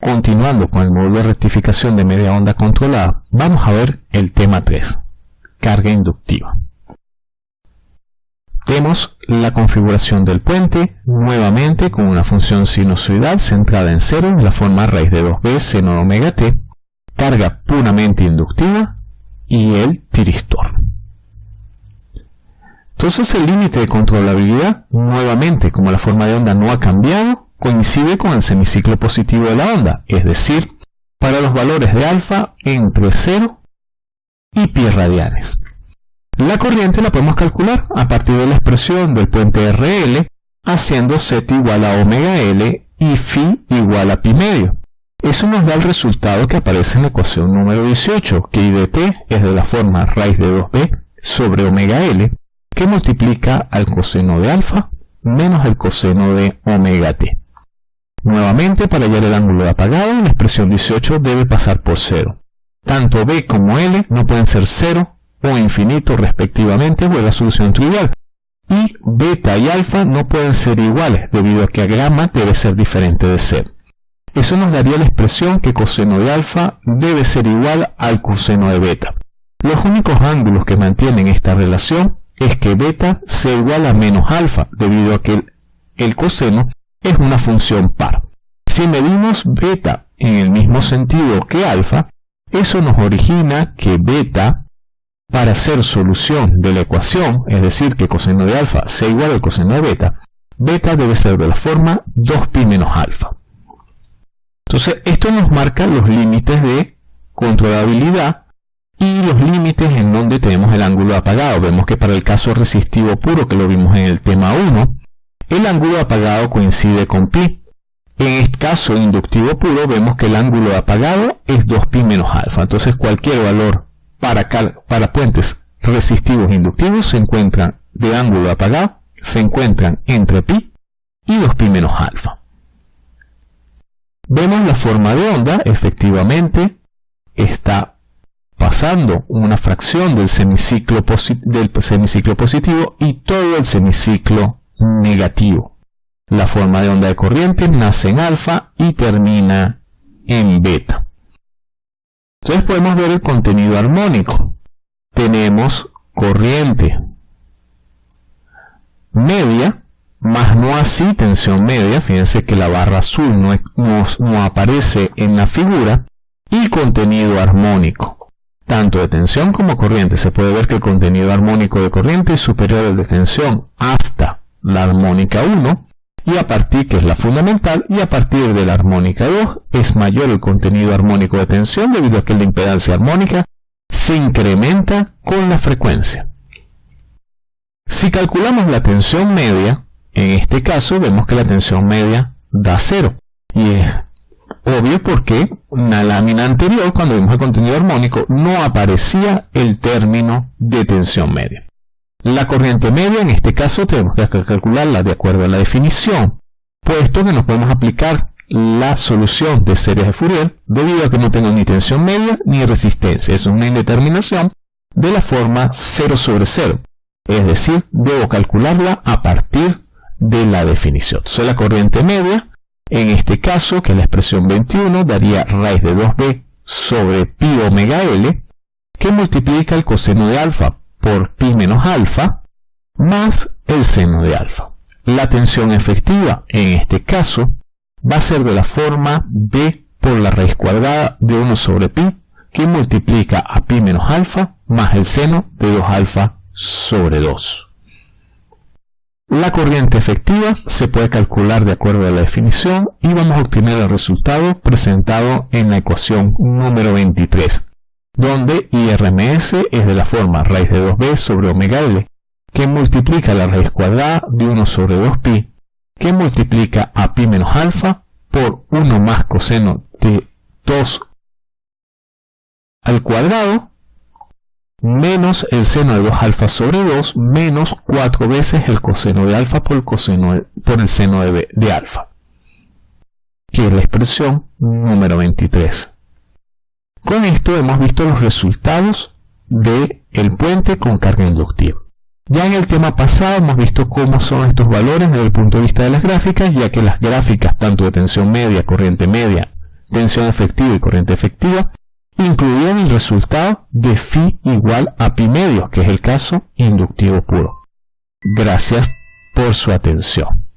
continuando con el módulo de rectificación de media onda controlada, vamos a ver el tema 3, carga inductiva. Vemos la configuración del puente, nuevamente con una función sinusoidal centrada en cero en la forma raíz de 2b seno omega t, carga puramente inductiva y el tiristor. Entonces el límite de controlabilidad, nuevamente como la forma de onda no ha cambiado, coincide con el semiciclo positivo de la onda, es decir, para los valores de alfa entre 0 y pi radianes. La corriente la podemos calcular a partir de la expresión del puente RL, haciendo z igual a omega L y phi igual a pi medio. Eso nos da el resultado que aparece en la ecuación número 18, que I de t es de la forma raíz de 2b sobre omega L, que multiplica al coseno de alfa menos el coseno de omega t. Nuevamente, para hallar el ángulo apagado, la expresión 18 debe pasar por 0. Tanto b como l no pueden ser 0 o infinito respectivamente, o es la solución trivial. Y beta y alfa no pueden ser iguales, debido a que gamma debe ser diferente de 0. Eso nos daría la expresión que coseno de alfa debe ser igual al coseno de beta. Los únicos ángulos que mantienen esta relación es que beta sea igual a menos alfa, debido a que el, coseno es una función par. Si medimos beta en el mismo sentido que alfa, eso nos origina que beta, para ser solución de la ecuación, es decir, que coseno de alfa sea igual al coseno de beta, beta debe ser de la forma 2pi menos alfa. Entonces, esto nos marca los límites de controlabilidad y los límites en donde tenemos el ángulo apagado. Vemos que para el caso resistivo puro, que lo vimos en el tema 1, el ángulo apagado coincide con pi. En este caso inductivo puro, vemos que el ángulo apagado es 2pi menos alfa. Entonces cualquier valor para, para puentes resistivos inductivos se encuentran de ángulo apagado, se encuentran entre pi y 2pi menos alfa. Vemos la forma de onda, efectivamente, está pasando una fracción del semiciclo, del semiciclo positivo y todo el semiciclo negativo. La forma de onda de corriente nace en alfa y termina en beta. Entonces podemos ver el contenido armónico. Tenemos corriente media, más no así tensión media. Fíjense que la barra azul no, no aparece en la figura. Y contenido armónico tanto de tensión como corriente. Se puede ver que el contenido armónico de corriente es superior al de tensión hasta la armónica 1 y a partir que es la fundamental y a partir de la armónica 2 es mayor el contenido armónico de tensión debido a que la impedancia armónica se incrementa con la frecuencia. Si calculamos la tensión media, en este caso vemos que la tensión media da 0 y es Obvio porque en la lámina anterior, cuando vimos el contenido armónico, no aparecía el término de tensión media. La corriente media, en este caso, tenemos que calcularla de acuerdo a la definición, puesto que no podemos aplicar la solución de series de Fourier debido a que no tengo ni tensión media ni resistencia. Es una indeterminación de la forma 0 sobre 0. Es decir, debo calcularla a partir de la definición. Entonces la corriente media en este caso, que la expresión 21 daría raíz de 2b sobre pi omega l, que multiplica el coseno de alfa por pi menos alfa, más el seno de alfa. La tensión efectiva, en este caso, va a ser de la forma b por la raíz cuadrada de 1 sobre pi, que multiplica a pi menos alfa más el seno de 2 alfa sobre 2. La corriente efectiva se puede calcular de acuerdo a la definición y vamos a obtener el resultado presentado en la ecuación número 23, donde IRMS es de la forma raíz de 2b sobre omega L, que multiplica la raíz cuadrada de 1 sobre 2pi, que multiplica a pi menos alfa por 1 más coseno de 2 al cuadrado menos el seno de 2 alfa sobre 2 menos 4 veces el coseno de alfa por el, coseno por el seno de, de alfa, que es la expresión número 23. Con esto hemos visto los resultados del el puente con carga inductiva. Ya en el tema pasado hemos visto cómo son estos valores desde el punto de vista de las gráficas, ya que las gráficas tanto de tensión media, corriente media, tensión efectiva y corriente efectiva, incluían el resultado de phi igual a pi medios, que es el caso inductivo puro. Gracias por su atención.